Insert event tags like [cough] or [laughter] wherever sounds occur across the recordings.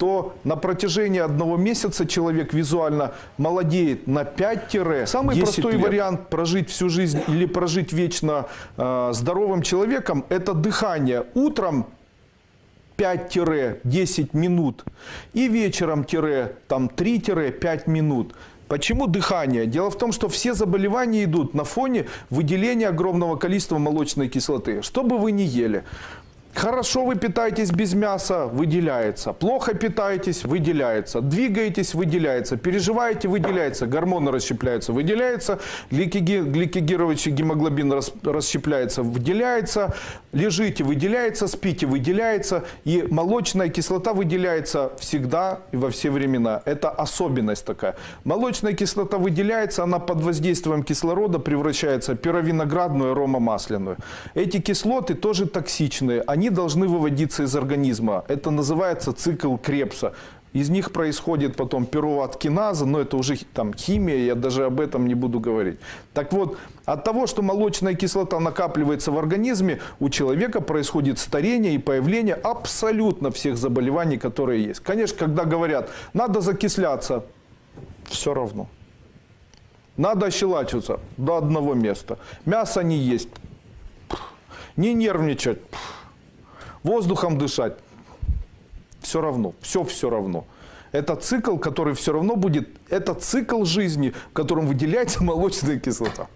то на протяжении одного месяца человек визуально молодеет на 5 Самый 10 простой лет. вариант прожить всю жизнь или прожить вечно э, здоровым человеком – это дыхание. Утром 5-10 минут и вечером там 3-5 минут. Почему дыхание? Дело в том, что все заболевания идут на фоне выделения огромного количества молочной кислоты. Что бы вы ни ели, Хорошо вы питаетесь без мяса, выделяется. Плохо питаетесь, выделяется. Двигаетесь, выделяется. Переживаете, выделяется. Гормоны расщепляются, выделяется. Гликоги- гликогировочный гемоглобин рас- расщепляется, выделяется. Лежите, выделяется. Спите, выделяется. И молочная кислота выделяется всегда и во все времена. Это особенность такая. Молочная кислота выделяется, она под воздействием кислорода превращается в пировиноградную, аромамасляную. Эти кислоты тоже токсичные. Они должны выводиться из организма. Это называется цикл Крепса. Из них происходит потом пируват-киназа, но это уже там химия, я даже об этом не буду говорить. Так вот, от того, что молочная кислота накапливается в организме, у человека происходит старение и появление абсолютно всех заболеваний, которые есть. Конечно, когда говорят, надо закисляться, все равно. Надо ощелачиваться до одного места. Мясо не есть. Не нервничать. Воздухом дышать. Все равно. Все все равно. Это цикл, который все равно будет, это цикл жизни, в котором выделяется [laughs] молочная кислота.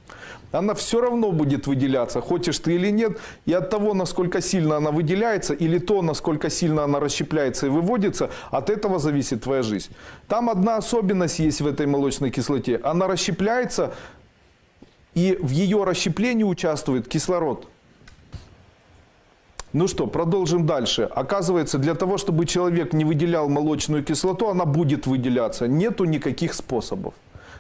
Она все равно будет выделяться, хочешь ты или нет. И от того, насколько сильно она выделяется, или то, насколько сильно она расщепляется и выводится, от этого зависит твоя жизнь. Там одна особенность есть в этой молочной кислоте. Она расщепляется, и в ее расщеплении участвует кислород. Ну что, продолжим дальше. Оказывается, для того, чтобы человек не выделял молочную кислоту, она будет выделяться. Нету никаких способов.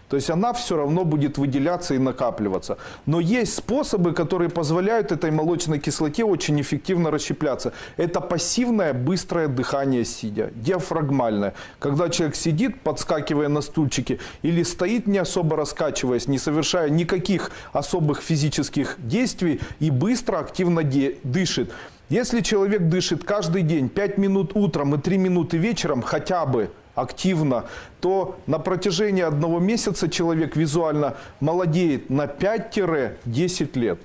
То есть она все равно будет выделяться и накапливаться. Но есть способы, которые позволяют этой молочной кислоте очень эффективно расщепляться. Это пассивное быстрое дыхание сидя, диафрагмальное. Когда человек сидит, подскакивая на стульчике, или стоит, не особо раскачиваясь, не совершая никаких особых физических действий и быстро, активно дышит. Если человек дышит каждый день 5 минут утром и 3 минуты вечером хотя бы активно, то на протяжении одного месяца человек визуально молодеет на 5-10 лет.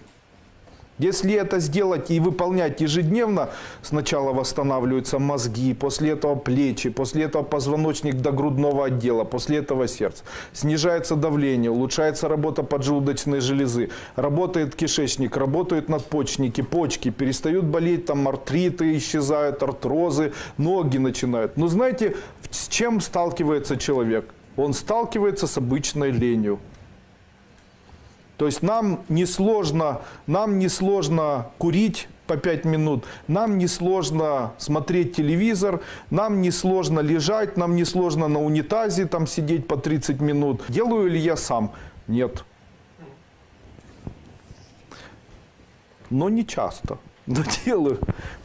Если это сделать и выполнять ежедневно, сначала восстанавливаются мозги, после этого плечи, после этого позвоночник до грудного отдела, после этого сердце. Снижается давление, улучшается работа поджелудочной железы, работает кишечник, работают надпочечники, почки, перестают болеть, там артриты исчезают, артрозы, ноги начинают. Но знаете, с чем сталкивается человек? Он сталкивается с обычной ленью. То есть нам не сложно, нам не сложно курить по 5 минут, нам не сложно смотреть телевизор, нам не сложно лежать, нам не сложно на унитазе там сидеть по 30 минут. Делаю ли я сам? Нет. Но не часто. Но [laughs] делаю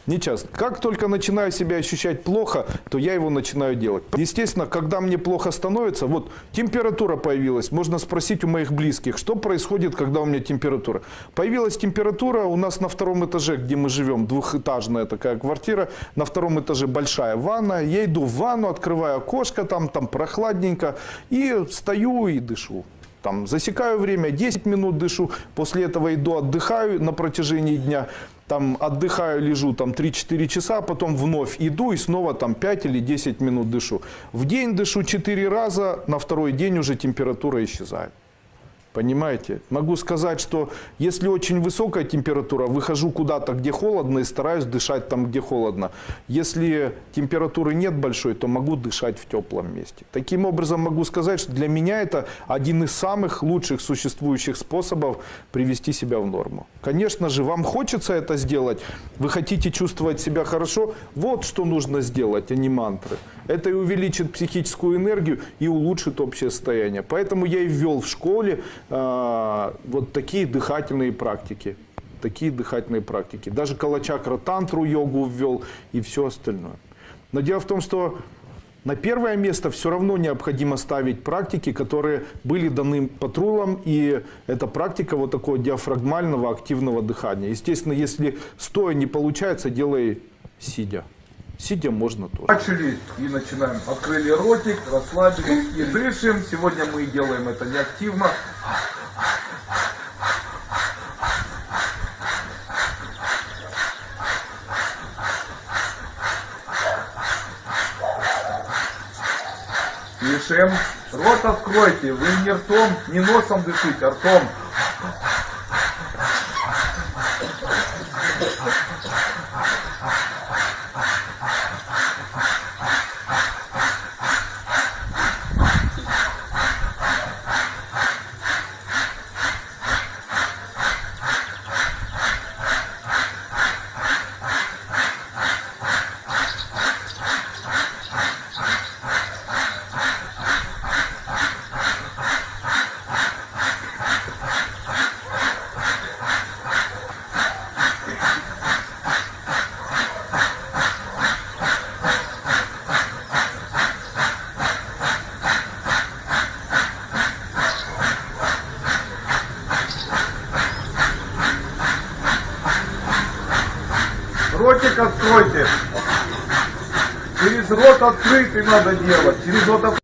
не часто. Как только начинаю себя ощущать плохо, то я его начинаю делать. Естественно, когда мне плохо становится, вот температура появилась, можно спросить у моих близких, что происходит, когда у меня температура. Появилась температура у нас на втором этаже, где мы живем, двухэтажная такая квартира, на втором этаже большая ванна, я иду в ванну, открываю окошко, там, там прохладненько, и стою и дышу. Там засекаю время, 10 минут дышу, после этого иду отдыхаю на протяжении дня, там отдыхаю, лежу там 3-4 часа, потом вновь иду и снова там 5 или 10 минут дышу. В день дышу 4 раза, на второй день уже температура исчезает. Понимаете? Могу сказать, что если очень высокая температура, выхожу куда-то, где холодно, и стараюсь дышать там, где холодно. Если температуры нет большой, то могу дышать в теплом месте. Таким образом, могу сказать, что для меня это один из самых лучших существующих способов привести себя в норму. Конечно же, вам хочется это сделать, вы хотите чувствовать себя хорошо, вот что нужно сделать, а не мантры. Это и увеличит психическую энергию и улучшит общее состояние. Поэтому я и ввел в школе вот такие дыхательные практики. Такие дыхательные практики. Даже калачакра тантру йогу ввел и все остальное. Но дело в том, что на первое место все равно необходимо ставить практики, которые были даны патрулам, и это практика вот такого диафрагмального активного дыхания. Естественно, если стоя не получается, делай сидя. Сидя можно тоже. Начали и начинаем. Открыли ротик, расслабились и дышим. Сегодня мы делаем это неактивно. Дышим. Рот откройте. Вы не ртом, не носом дышите, а ртом. Ротик откройте. Через рот открытый надо делать. Через рот.